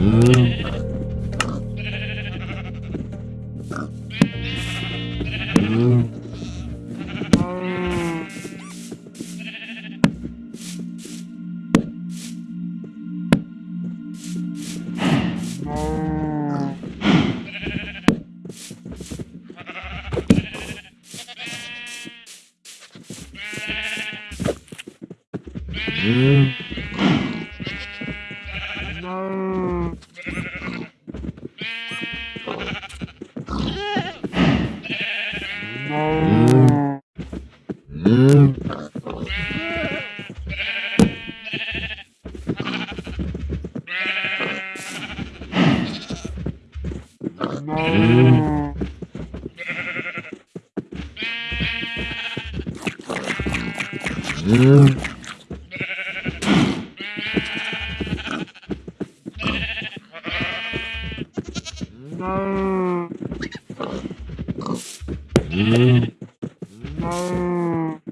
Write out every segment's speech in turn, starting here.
Mm. No. 음. 음. 음. Mm. Mm.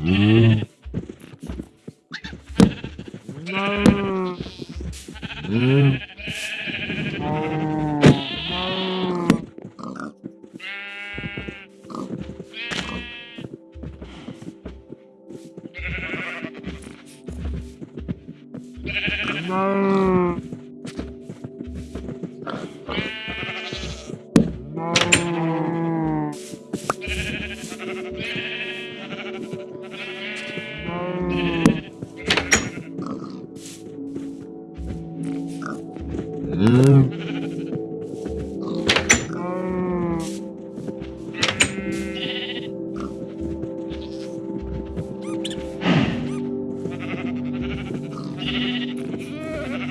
Mm-hmm. No. Mm.